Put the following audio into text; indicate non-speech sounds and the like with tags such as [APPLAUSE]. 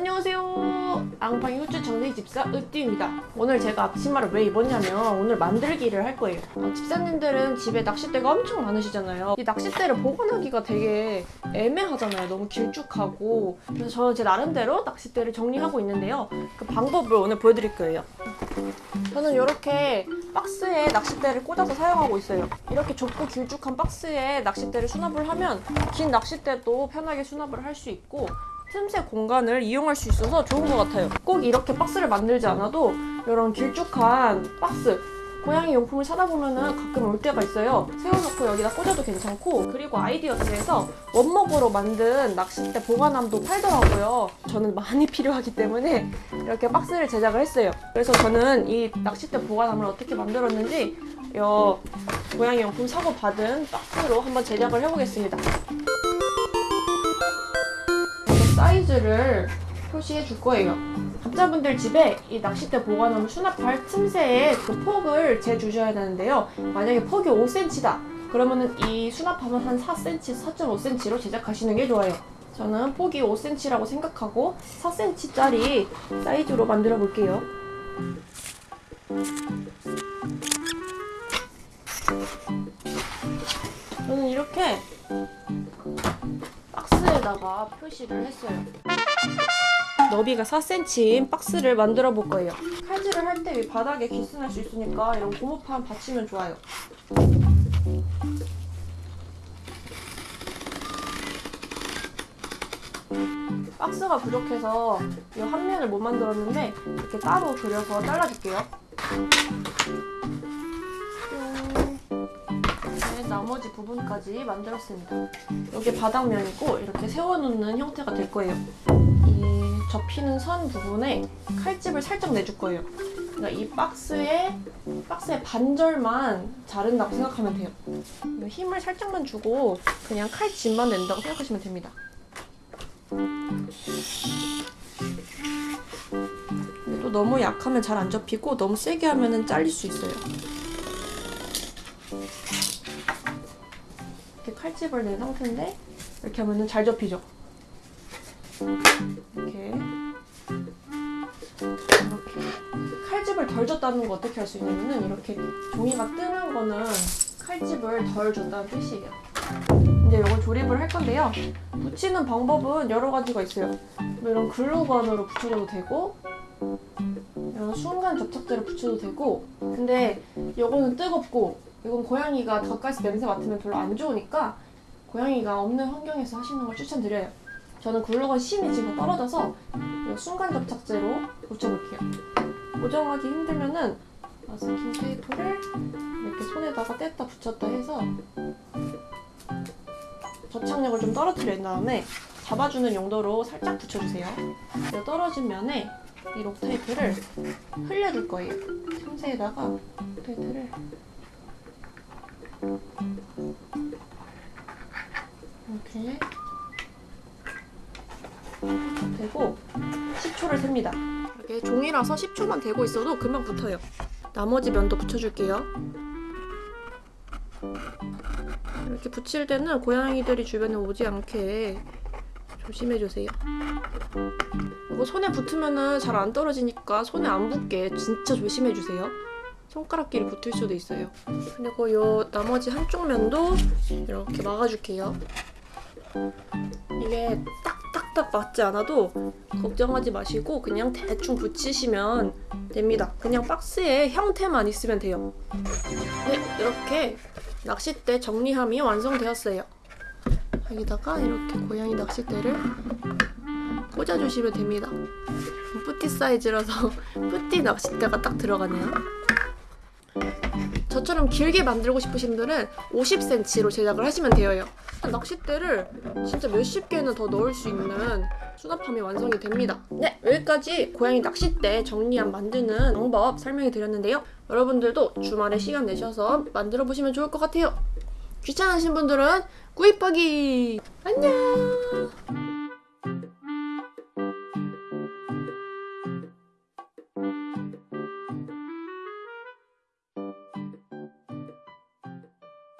안녕하세요. 앙팡이 호주 정리 집사 으띠입니다. 오늘 제가 앞치마를 왜 입었냐면 오늘 만들기를 할 거예요. 어, 집사님들은 집에 낚싯대가 엄청 많으시잖아요. 이 낚싯대를 보관하기가 되게 애매하잖아요. 너무 길쭉하고. 그래서 저는 제 나름대로 낚싯대를 정리하고 있는데요. 그 방법을 오늘 보여드릴 거예요. 저는 이렇게 박스에 낚싯대를 꽂아서 사용하고 있어요. 이렇게 좁고 길쭉한 박스에 낚싯대를 수납을 하면 긴 낚싯대도 편하게 수납을 할 수 있고 틈새 공간을 이용할 수 있어서 좋은 것 같아요. 꼭 이렇게 박스를 만들지 않아도 이런 길쭉한 박스 고양이 용품을 사다 보면 은 가끔 올 때가 있어요. 세워놓고 여기다 꽂아도 괜찮고 그리고 아이디어스에서 원목으로 만든 낚싯대 보관함도 팔더라고요. 저는 많이 [LAUGHS] 필요하기 때문에 이렇게 박스를 제작을 했어요. 그래서 저는 이 낚싯대 보관함을 어떻게 만들었는지 요 고양이 용품 사고 받은 박스로 한번 제작을 해보겠습니다. 사이즈를 표시해 줄 거예요. 각자분들 집에 이 낚싯대 보관하면 수납할 틈새에 그 폭을 재주셔야 되는데요. 만약에 폭이 5cm다. 그러면 은 이 수납함은 한 4cm, 4.5cm로 제작하시는 게 좋아요. 저는 폭이 5cm라고 생각하고 4cm짜리 사이즈로 만들어 볼게요. 저는 이렇게 박스에다가 표시를 했어요. 너비가 4cm인 박스를 만들어 볼 거예요. 칼질을 할 때 바닥에 기스날 수 있으니까 이런 고무판 받치면 좋아요. 박스가 부족해서 이 한 면을 못 만들었는데 이렇게 따로 그려서 잘라줄게요. 나머지 부분까지 만들었습니다. 여기 바닥면이고 이렇게 세워놓는 형태가 될 거예요. 이 접히는 선 부분에 칼집을 살짝 내줄 거예요. 그러니까 이 박스에 박스의 반절만 자른다고 생각하면 돼요. 힘을 살짝만 주고 그냥 칼집만 낸다고 생각하시면 됩니다. 또 너무 약하면 잘 안 접히고 너무 세게 하면 잘릴 수 있어요. 이렇게 칼집을 낸 상태인데 이렇게 하면 잘 접히죠. 이렇게 이렇게 칼집을 덜 줬다는 거 어떻게 할 수 있냐면은 이렇게 종이가 뜨는 거는 칼집을 덜 줬다는 뜻이에요. 이제 이걸 조립을 할 건데요. 붙이는 방법은 여러 가지가 있어요. 뭐 이런 글루건으로 붙여줘도 되고 이런 순간 접착제를 붙여도 되고 근데 이거는 뜨겁고 이건 고양이가 가까이서 냄새 맡으면 별로 안 좋으니까 고양이가 없는 환경에서 하시는 걸 추천드려요. 저는 글루건 심이 지금 떨어져서 이 순간 접착제로 붙여볼게요. 고정하기 힘들면은 마스킹 테이프를 이렇게 손에다가 뗐다 붙였다 해서 접착력을 좀 떨어뜨린 다음에 잡아주는 용도로 살짝 붙여주세요. 이 떨어진 면에 이 록테이프를 흘려줄 거예요. 틈새에다가 록테이프를 이렇게 되고 10초를 셉니다. 이렇게 종이라서 10초만 되고 있어도 금방 붙어요. 나머지 면도 붙여줄게요. 이렇게 붙일 때는 고양이들이 주변에 오지 않게 조심해주세요. 이거 손에 붙으면 잘 안 떨어지니까 손에 안 붙게 진짜 조심해주세요. 손가락끼리 붙을 수도 있어요. 그리고 이 나머지 한쪽 면도 이렇게 막아줄게요. 이게 딱딱딱 맞지 않아도 걱정하지 마시고 그냥 대충 붙이시면 됩니다. 그냥 박스에 형태만 있으면 돼요. 네, 이렇게 낚싯대 정리함이 완성되었어요. 여기다가 이렇게 고양이 낚싯대를 꽂아주시면 됩니다. 뿌띠 사이즈라서 [LAUGHS] 뿌띠 낚싯대가 딱 들어가네요. 저처럼 길게 만들고 싶으신 분들은 50cm로 제작을 하시면 되어요. 낚싯대를 진짜 몇십 개는 더 넣을 수 있는 수납함이 완성이 됩니다. 네, 여기까지 고양이 낚싯대 정리함 만드는 방법 설명해 드렸는데요. 여러분들도 주말에 시간 내셔서 만들어 보시면 좋을 것 같아요. 귀찮으신 분들은 꾸이빠기! 안녕